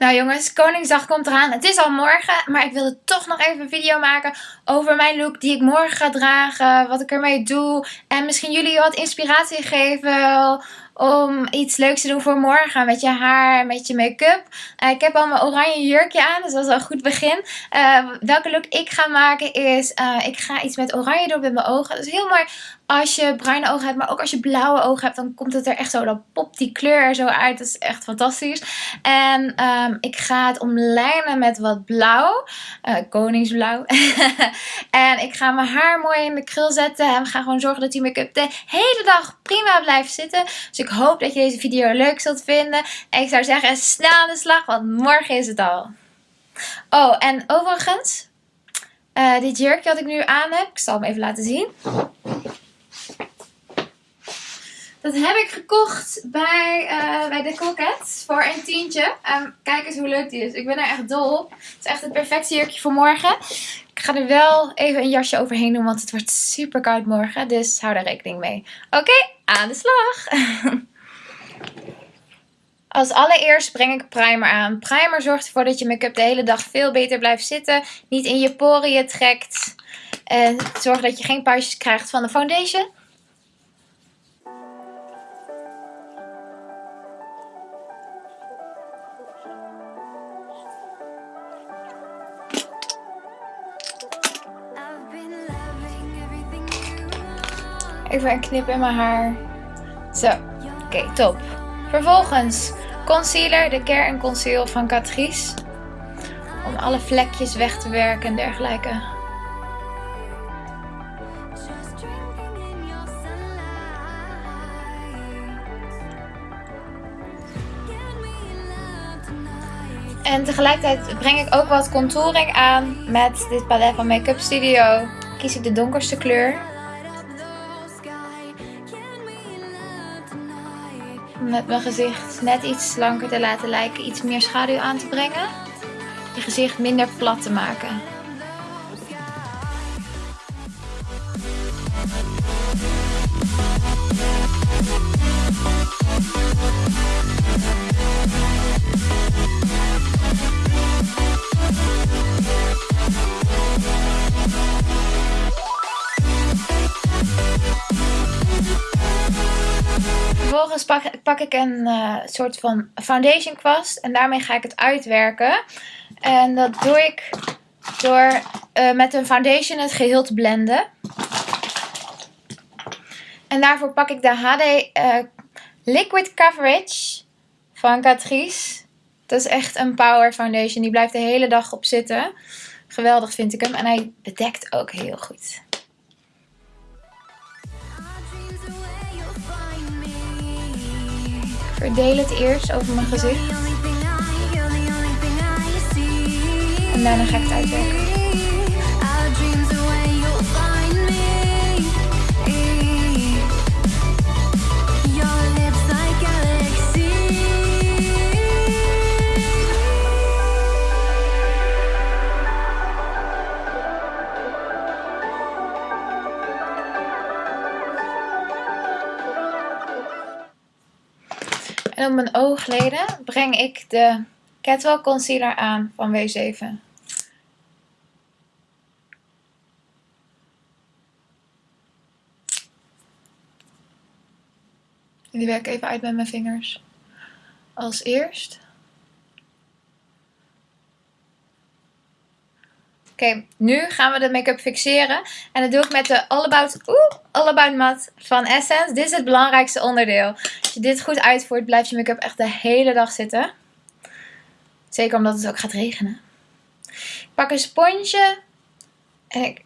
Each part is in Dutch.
Nou jongens, Koningsdag komt eraan. Het is al morgen, maar ik wilde toch nog even een video maken over mijn look die ik morgen ga dragen. Wat ik ermee doe. En misschien jullie wat inspiratie geven om iets leuks te doen voor morgen. Met je haar, met je make-up. Uh, ik heb al mijn oranje jurkje aan, dus dat is al een goed begin. Uh, welke look ik ga maken is, uh, ik ga iets met oranje doen met mijn ogen. Dat is heel mooi als je bruine ogen hebt, maar ook als je blauwe ogen hebt, dan komt het er echt zo, dan popt die kleur er zo uit. Dat is echt fantastisch. En um, ik ga het omlijnen met wat blauw, koningsblauw. en ik ga mijn haar mooi in de krul zetten en we gaan gewoon zorgen dat die make-up de hele dag prima blijft zitten. Dus ik hoop dat je deze video leuk zult vinden. En ik zou zeggen, snel aan de slag, want morgen is het al. Oh, en overigens, uh, dit jurkje wat ik nu aan heb, ik zal hem even laten zien. Dat heb ik gekocht bij, uh, bij de Coquette voor een tientje. Um, kijk eens hoe leuk die is. Ik ben er echt dol op. Het is echt het perfecte jurkje voor morgen. Ik ga er wel even een jasje overheen doen, want het wordt super koud morgen. Dus hou daar rekening mee. Oké, aan de slag! Als allereerst breng ik primer aan. Primer zorgt ervoor dat je make-up de hele dag veel beter blijft zitten. Niet in je poriën trekt. En zorgt dat je geen puistjes krijgt van de foundation. Een knip in mijn haar. Zo, oké, top. Vervolgens concealer, de Care Conceal van Catrice. Om alle vlekjes weg te werken en dergelijke. En tegelijkertijd breng ik ook wat contouring aan met dit palet van Make Up Studio. Kies ik de donkerste kleur. Met mijn gezicht net iets slanker te laten lijken. Iets meer schaduw aan te brengen. Je gezicht minder plat te maken. Pak, ik een uh, soort van foundation kwast en daarmee ga ik het uitwerken. En dat doe ik door uh, met een foundation het geheel te blenden. En daarvoor pak ik de HD eh, Liquid Coverage van Catrice. Dat is echt een power foundation. Die blijft de hele dag op zitten. Geweldig vind ik hem. En hij bedekt ook heel goed. Verdeel het eerst over mijn gezicht. En daarna ga ik het uitwerken. Mijn oogleden breng ik de Catwalk Concealer aan van W7. Die werk even uit met mijn vingers. Als eerst. Oké, nu gaan we de make-up fixeren. En dat doe ik met de All About, oeh, All About Matte van Essence. Dit is het belangrijkste onderdeel. Als je dit goed uitvoert, blijft je make-up echt de hele dag zitten. Zeker omdat het ook gaat regenen. Ik pak een sponsje. En ik,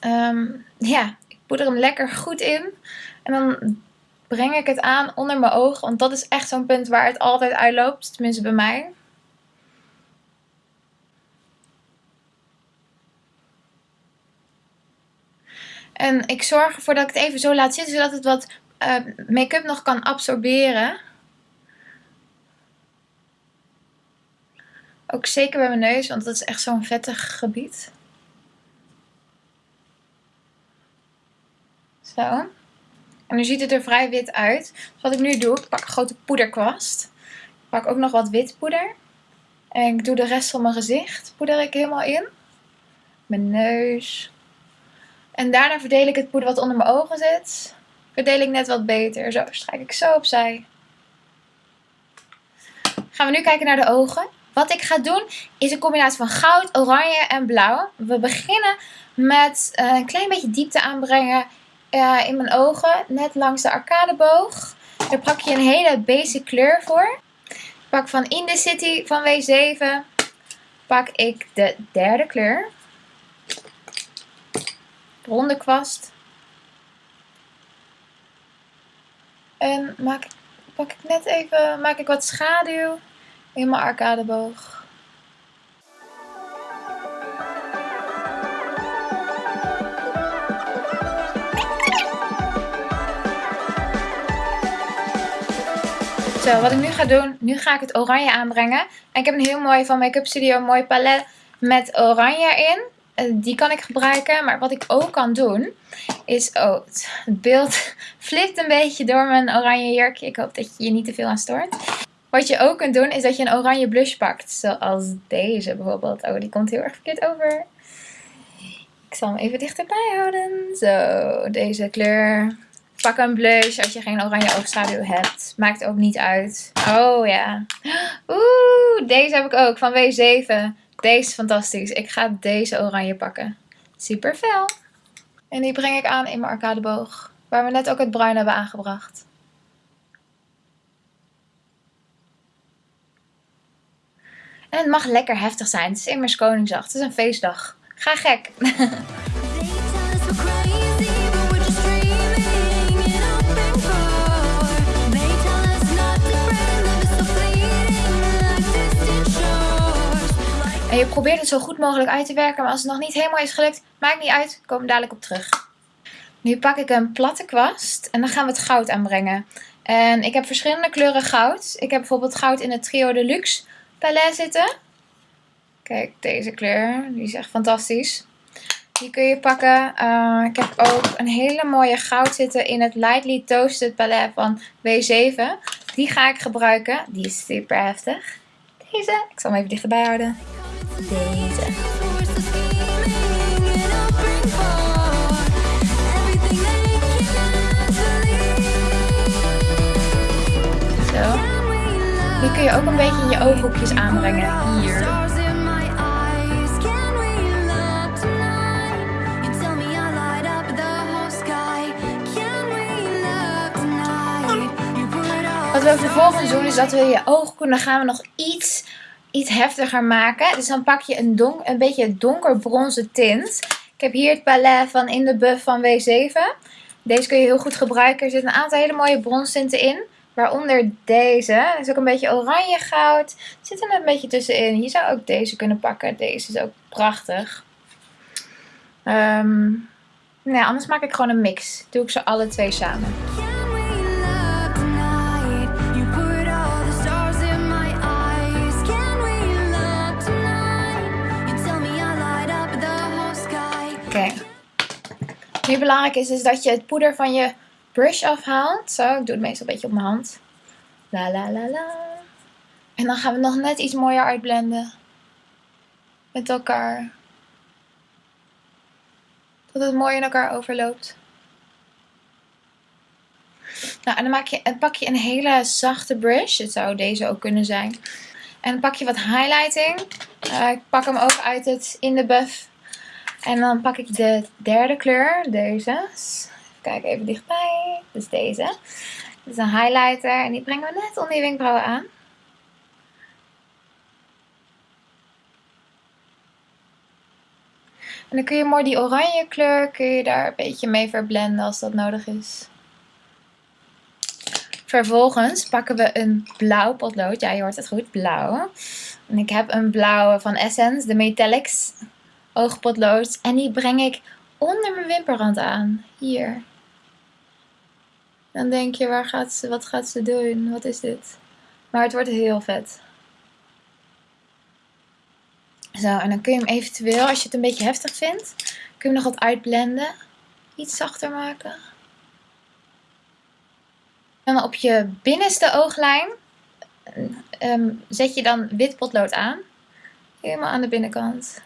um, ja, ik poeder hem lekker goed in. En dan breng ik het aan onder mijn oog. Want dat is echt zo'n punt waar het altijd uitloopt. Tenminste bij mij. En ik zorg ervoor dat ik het even zo laat zitten, zodat het wat uh, make-up nog kan absorberen. Ook zeker bij mijn neus, want dat is echt zo'n vettig gebied. Zo. En nu ziet het er vrij wit uit. Dus wat ik nu doe, ik pak een grote poederkwast. Pak ook nog wat wit poeder. En ik doe de rest van mijn gezicht. Poeder ik helemaal in. Mijn neus. En daarna verdeel ik het poeder wat onder mijn ogen zit. Verdeel ik net wat beter. Zo strijk ik zo opzij. Gaan we nu kijken naar de ogen. Wat ik ga doen is een combinatie van goud, oranje en blauw. We beginnen met eh, een klein beetje diepte aanbrengen uh, in mijn ogen. Net langs de arcadeboog. Daar pak je een hele basic kleur voor. Pak van In The City van W7 pak ik de derde kleur. Ronde kwast. En maak, pak ik net even, maak ik wat schaduw in mijn arcadeboog. Zo, wat ik nu ga doen, nu ga ik het oranje aanbrengen. En ik heb een heel mooi van Make Up Studio, mooi palet met oranje in. Eh, die kan ik gebruiken, maar wat ik ook kan doen, is... Oh, het beeld flipt een beetje door mijn oranje jurkje. Ik hoop dat je je niet te veel aan stoort. Wat je ook kunt doen, is dat je een oranje blush pakt. Zoals deze bijvoorbeeld. Oh, die komt heel erg verkeerd over. Ik zal hem even dichterbij houden. Zo, deze kleur. Pak een blush als je geen oranje oogschaduw hebt. Maakt ook niet uit. Oh ja. Oeh, deze heb ik ook van W7. Deze is fantastisch. Ik ga deze oranje pakken. Super fel. En die breng ik aan in mijn arcadeboog. Waar we net ook het bruin hebben aangebracht. En het mag lekker heftig zijn. Het is immers Koningsdag. Het is een feestdag. Ga gek. je probeert het zo goed mogelijk uit te werken. Maar als het nog niet helemaal is gelukt, maakt niet uit. Kom dadelijk op terug. Nu pak ik een platte kwast. En dan gaan we het goud aanbrengen. En ik heb verschillende kleuren goud. Ik heb bijvoorbeeld goud in het Trio Deluxe palet zitten. Kijk, deze kleur. Die is echt fantastisch. Die kun je pakken. Uh, ik heb ook een hele mooie goud zitten in het Lightly Toasted palet van W7. Die ga ik gebruiken. Die is super heftig. Deze. Ik zal hem even dichterbij houden. Deze. Zo. Die kun je ook een beetje je ooghoekjes aanbrengen. Hier. Wat we vervolgens doen is dat we je oogkoenen gaan we nog iets iets heftiger maken. Dus dan pak je een, donk, een beetje donkerbronzen tint. Ik heb hier het palet van In the Buff van W7. Deze kun je heel goed gebruiken. Er zitten een aantal hele mooie bronstinten in. Waaronder deze. Dat is ook een beetje oranje goud. Zit er een beetje tussenin. Je zou ook deze kunnen pakken. Deze is ook prachtig. Um, nou, anders maak ik gewoon een mix. Doe ik ze alle twee samen. Nu belangrijk is, is dat je het poeder van je brush afhaalt. Zo, ik doe het meestal een beetje op mijn hand. La la la la. En dan gaan we nog net iets mooier uitblenden. Met elkaar. Dat het mooi in elkaar overloopt. Nou, en dan maak je, pak je een hele zachte brush. Het zou deze ook kunnen zijn. En dan pak je wat highlighting. Uh, ik pak hem ook uit het In The Buff en dan pak ik de derde kleur, deze. Kijk even dichtbij. Dus deze. Dit is een highlighter en die brengen we net onder je wenkbrauwen aan. En dan kun je mooi die oranje kleur, kun je daar een beetje mee verblenden als dat nodig is. Vervolgens pakken we een blauw potlood. Ja, je hoort het goed, blauw. En ik heb een blauwe van Essence, de Metallics oogpotlood. En die breng ik onder mijn wimperrand aan. Hier. Dan denk je, waar gaat ze, wat gaat ze doen? Wat is dit? Maar het wordt heel vet. Zo, en dan kun je hem eventueel, als je het een beetje heftig vindt, kun je hem nog wat uitblenden. Iets zachter maken. En op je binnenste ooglijn ehm, zet je dan wit potlood aan. Helemaal aan de binnenkant.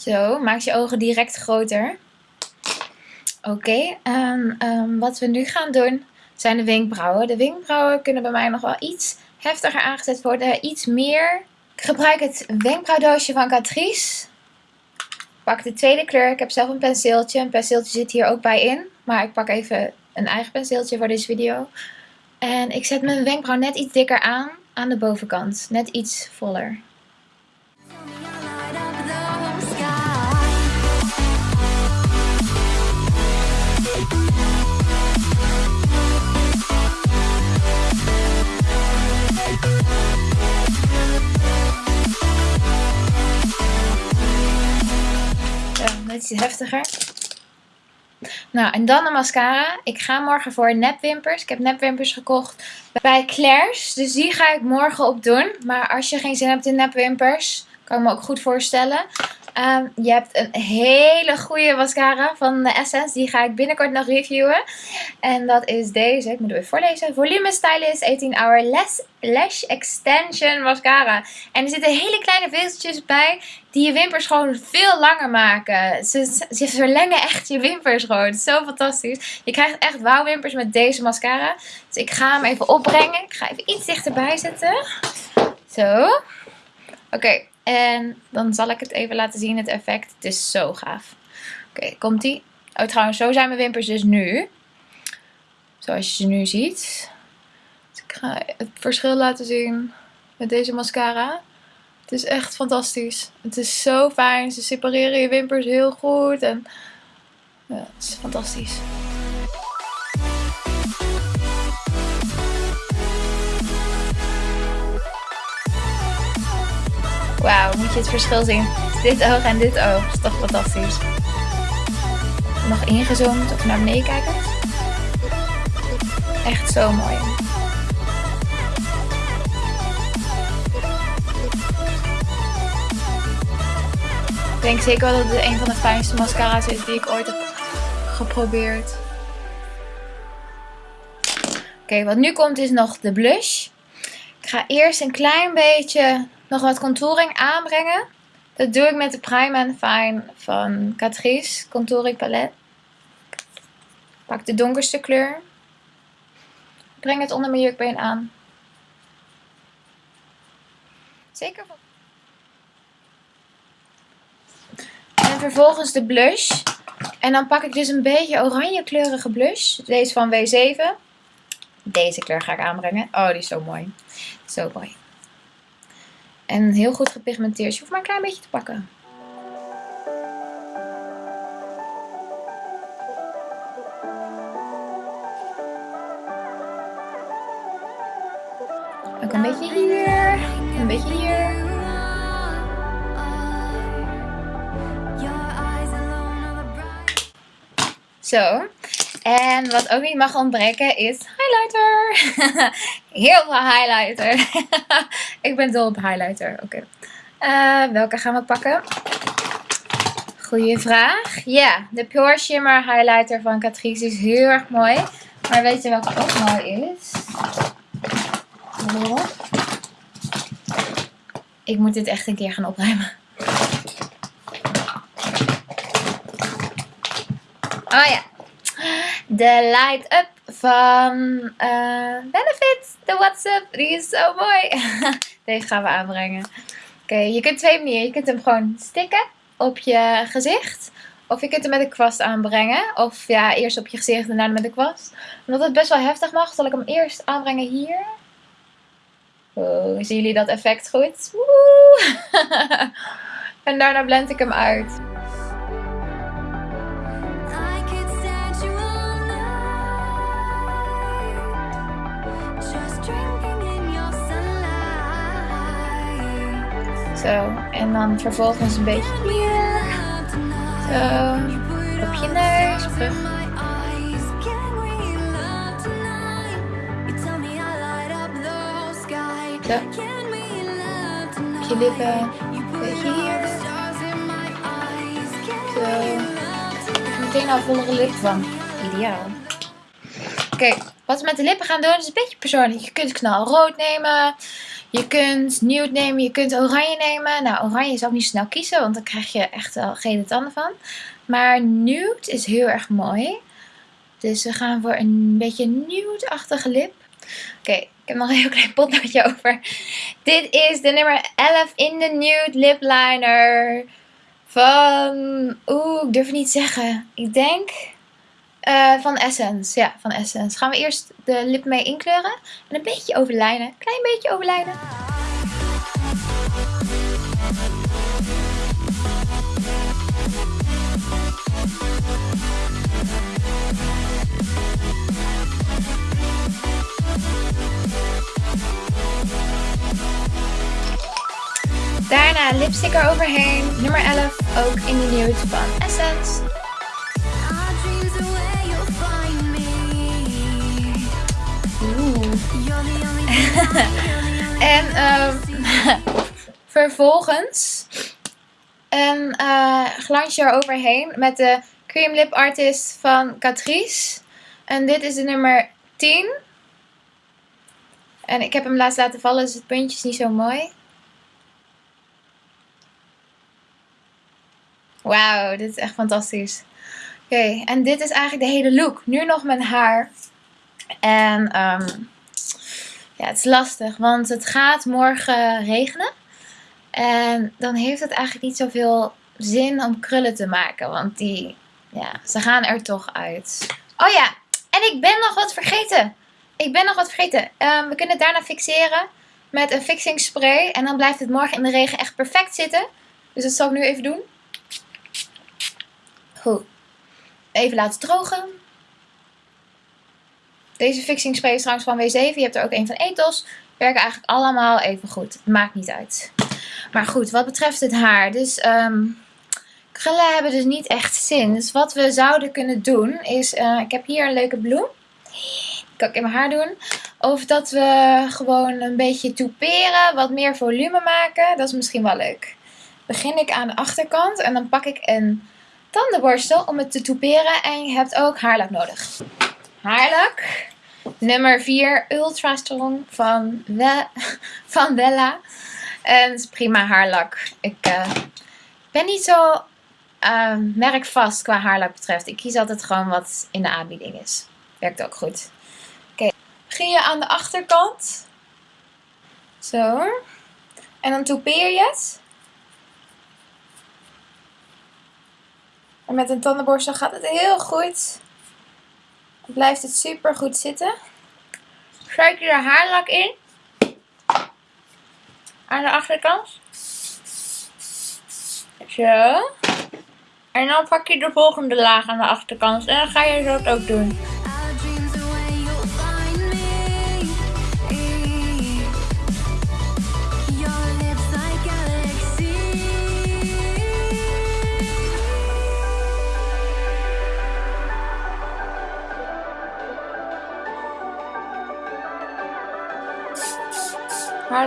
Zo, maak je ogen direct groter. Oké, en ehm, wat we nu gaan doen zijn de wenkbrauwen. De wenkbrauwen kunnen bij mij nog wel iets heftiger aangezet worden. Iets meer. Ik gebruik het wenkbrauwdoosje van Catrice. Pak de tweede kleur. Ik heb zelf een penseeltje. Een penseeltje zit hier ook bij in. Maar ik pak even een eigen penseeltje voor deze video. En ik zet mijn wenkbrauw net iets dikker aan. Aan de bovenkant. Net iets voller. Net iets heftiger. Nou, en dan de mascara. Ik ga morgen voor nepwimpers. Ik heb nepwimpers gekocht bij Claire's. Dus die ga ik morgen op doen. Maar als je geen zin hebt in nepwimpers, kan ik me ook goed voorstellen. Ehm, je hebt een hele goede mascara van Essence. Die ga ik binnenkort nog reviewen. En dat is deze. Ik moet het even voorlezen. Volume Stylist 18 Hour Lash, Lash Extension Mascara. En er zitten hele kleine vezeltjes bij. Die je wimpers gewoon veel langer maken. Ze, ze verlengen echt je wimpers gewoon. Zo fantastisch. Je krijgt echt wauwwimpers met deze mascara. Dus ik ga hem even opbrengen. Ik ga even iets dichterbij zetten. Zo. Oké. En dan zal ik het even laten zien, het effect. Het is zo gaaf. Oké, komt ie. Oh, trouwens, zo zijn mijn wimpers dus nu. Zoals je ze nu ziet. Ik ga het verschil laten zien met deze mascara. Het is echt fantastisch. Het is zo fijn. Ze separeren je wimpers heel goed. En ja, het is fantastisch. Wauw, moet je het verschil zien. Dit oog en dit oog. Dat is toch fantastisch. Nog ingezoomd of naar beneden kijken. Echt zo mooi. Ik denk zeker wel dat het een van de fijnste mascara's is die ik ooit heb geprobeerd. Oké, wat nu komt is nog de blush. Ik ga eerst een klein beetje nog wat contouring aanbrengen. Dat doe ik met de Prime and Fine van Catrice Contouring Palette. Pak de donkerste kleur. Breng het onder mijn jukbeen aan. Zeker. En vervolgens de blush. En dan pak ik dus een beetje oranje kleurige blush. Deze van W7. Deze kleur ga ik aanbrengen. Oh, die is zo mooi. Zo mooi. En heel goed gepigmenteerd. Je hoeft maar een klein beetje te pakken. Ook een beetje hier. Een beetje hier. Zo. En wat ook niet mag ontbreken is highlighter. Heel veel highlighter. ik ben dol op highlighter. Oké. Eh, welke gaan we pakken? Goeie vraag. Ja, de Pure Shimmer highlighter van Catrice is heel erg mooi. Maar weet je welke ook mooi is? Ik moet dit echt een keer gaan opruimen. Oh ja, de Light Up van uh, Benefit, de WhatsApp. Die is zo mooi. Deze gaan we aanbrengen. Oké, je kunt twee manieren. Je kunt hem gewoon stikken op je gezicht. Of je kunt hem met een kwast aanbrengen. Of ja, eerst op je gezicht en daarna met de kwast. Omdat het best wel heftig mag, zal ik hem eerst aanbrengen hier. Oh, zien jullie dat effect goed? En daarna blend ik hem uit. Zo. En dan vervolgens een beetje hier. Zo. Op je neus. Zo. Op je lippen. Een beetje hier. Zo. meteen al vollere lip van. Ideaal. Oké, wat we met de lippen gaan doen is een beetje persoonlijk. Je kunt knalrood nemen. Je kunt nude nemen. Je kunt oranje nemen. Nou, oranje zou ik niet snel kiezen. Want dan krijg je echt wel gele tanden van. Maar nude is heel erg mooi. Dus we gaan voor een beetje nude-achtige lip. Oké, ik heb nog een heel klein potloodje over. Dit is de nummer 11 in de nude lip liner. Van, oeh, ik durf het niet zeggen. Ik denk uh, van Essence. Ja, van Essence. Gaan we eerst de lip mee inkleuren. En een beetje overlijnen. Klein beetje overlijnen. Daarna lipstick eroverheen. Nummer 11, ook in de nude van Essence. en um, vervolgens een uh, glansje eroverheen met de Cream Lip Artist van Catrice. En dit is de nummer 10. En ik heb hem laatst laten vallen, dus het puntje is niet zo mooi. Wauw, dit is echt fantastisch. Oké, en dit is eigenlijk de hele look. Nu nog mijn haar. En um, ja, het is lastig, want het gaat morgen regenen. En dan heeft het eigenlijk niet zoveel zin om krullen te maken, want die, ja, ze gaan er toch uit. Oh ja, en ik ben nog wat vergeten. Ik ben nog wat vergeten. Um, we kunnen het daarna fixeren met een fixing spray. En dan blijft het morgen in de regen echt perfect zitten. Dus dat zal ik nu even doen. Even laten drogen. Deze fixing is trouwens van W7. Je hebt er ook een van Ethos. Werken eigenlijk allemaal even goed. Maakt niet uit. Maar goed, wat betreft het haar. Dus um, krullen hebben dus niet echt zin. Dus wat we zouden kunnen doen is... Uh, ik heb hier een leuke bloem. Kan ik in mijn haar doen. Of dat we gewoon een beetje toeperen. Wat meer volume maken. Dat is misschien wel leuk. Begin ik aan de achterkant. En dan pak ik een tandenborstel om het te toeperen. En je hebt ook haarlak nodig. Haarlak. Nummer 4, Ultra Strong van, van Wella. En is prima haarlak. Ik uh, ben niet zo uh, merkvast qua haarlak betreft. Ik kies altijd gewoon wat in de aanbieding is. Werkt ook goed. Oké, begin je aan de achterkant. Zo. En dan toepeer je het. En met een tandenborstel gaat het heel goed. Blijft het super goed zitten. Schuik je er haarlak in. Aan de achterkant. Zo. En dan pak je de volgende laag aan de achterkant. En dan ga je dat ook doen.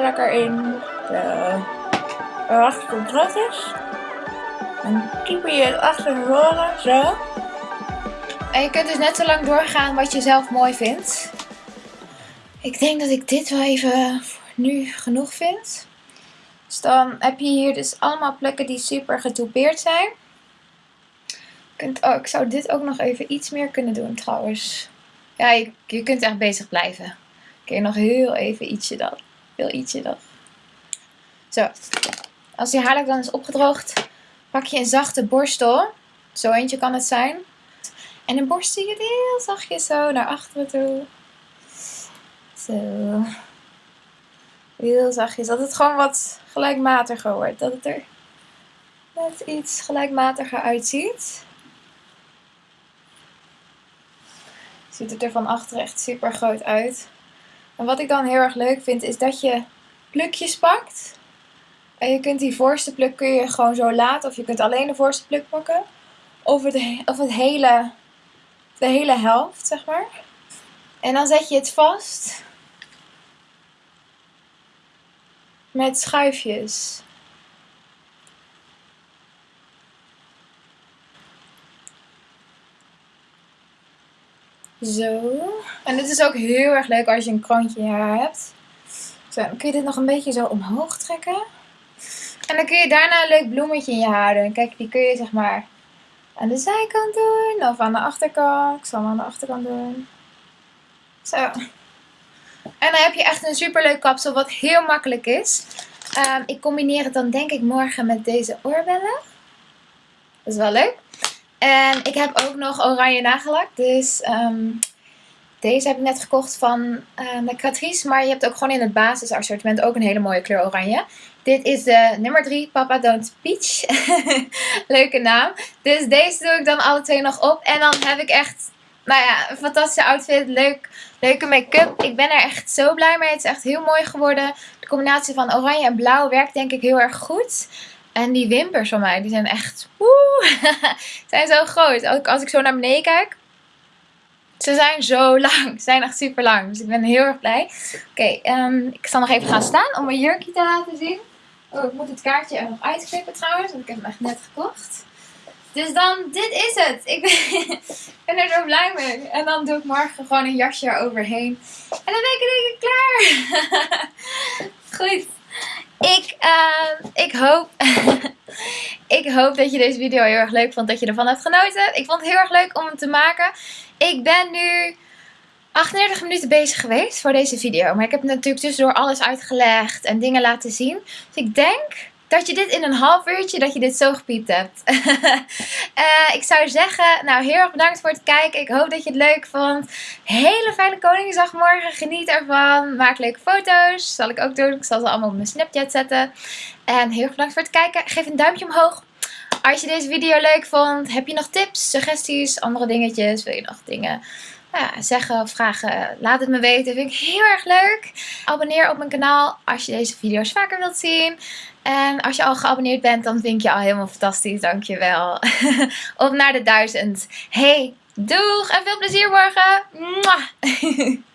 Lekker in de achter terug is. En typen je het achter tevoren, zo. En je kunt dus net zo lang doorgaan wat je zelf mooi vindt. Ik denk dat ik dit wel even voor nu genoeg vind. Dus dan heb je hier dus allemaal plekken die super getoupeerd zijn. Kunt, oh, ik zou dit ook nog even iets meer kunnen doen trouwens. Ja, je, je kunt echt bezig blijven. Oké, nog heel even ietsje dan. Heel ietsje nog. Zo. Als je haarlak dan is opgedroogd, pak je een zachte borstel. Zo eentje kan het zijn. En dan borstel je het heel zachtjes zo naar achteren toe. Zo. Heel zachtjes. Dat het gewoon wat gelijkmatiger wordt. Dat het er net iets gelijkmatiger uitziet. Ziet het er van achter echt super groot uit. En wat ik dan heel erg leuk vind is dat je plukjes pakt. En je kunt die voorste pluk kun je gewoon zo laten. Of je kunt alleen de voorste pluk pakken. Of het, of het hele, de hele helft, zeg maar. En dan zet je het vast. Met schuifjes. Zo. En dit is ook heel erg leuk als je een kroontje in je haar hebt. Zo, dan kun je dit nog een beetje zo omhoog trekken. En dan kun je daarna een leuk bloemetje in je haar doen. Kijk, die kun je zeg maar aan de zijkant doen of aan de achterkant. Ik zal hem aan de achterkant doen. Zo. En dan heb je echt een super leuk kapsel wat heel makkelijk is. Um, ik combineer het dan denk ik morgen met deze oorbellen. Dat is wel leuk. En ik heb ook nog oranje nagellak. Dus um, deze heb ik net gekocht van de Catrice. Maar je hebt ook gewoon in het basisassortiment ook een hele mooie kleur oranje. Dit is de nummer 3, Papa Don't Peach. Leuke naam. Dus deze doe ik dan alle twee nog op. En dan heb ik echt, nou ja, een fantastische outfit. Leuk, leuke make-up. Ik ben er echt zo blij mee. Het is echt heel mooi geworden. De combinatie van oranje en blauw werkt denk ik heel erg goed. En die wimpers van mij, die zijn echt, woe, zijn zo groot. Ook als ik zo naar beneden kijk, ze zijn zo lang. Ze zijn echt super lang. Dus ik ben heel erg blij. Oké, um, ik zal nog even gaan staan om mijn jurkje te laten zien. Oh, ik moet het kaartje er nog uitknippen trouwens. Want ik heb hem echt net gekocht. Dus dan, dit is het. Ik ben, er zo blij mee. En dan doe ik morgen gewoon een jasje eroverheen. En dan ben ik ik klaar. Goed. Ik, uh, ik hoop... ik hoop dat je deze video heel erg leuk vond. Dat je ervan hebt genoten. Ik vond het heel erg leuk om hem te maken. Ik ben nu 38 minuten bezig geweest voor deze video. Maar ik heb natuurlijk tussendoor alles uitgelegd en dingen laten zien. Dus ik denk dat je dit in een half uurtje, dat je dit zo gepiept hebt. uh, ik zou zeggen, nou heel erg bedankt voor het kijken. Ik hoop dat je het leuk vond. Hele fijne Koningsdag morgen. Geniet ervan. Maak leuke foto's. Zal ik ook doen. Ik zal ze allemaal op mijn Snapchat zetten. En heel erg bedankt voor het kijken. Geef een duimpje omhoog. Als je deze video leuk vond, heb je nog tips, suggesties, andere dingetjes? Wil je nog dingen zeggen of vragen? Laat het me weten. Vind ik heel erg leuk. Abonneer op mijn kanaal als je deze video's vaker wilt zien. En als je al geabonneerd bent, dan vind ik je al helemaal fantastisch. Dankjewel. op naar de duizend. Hey, doeg en veel plezier morgen. Mwah.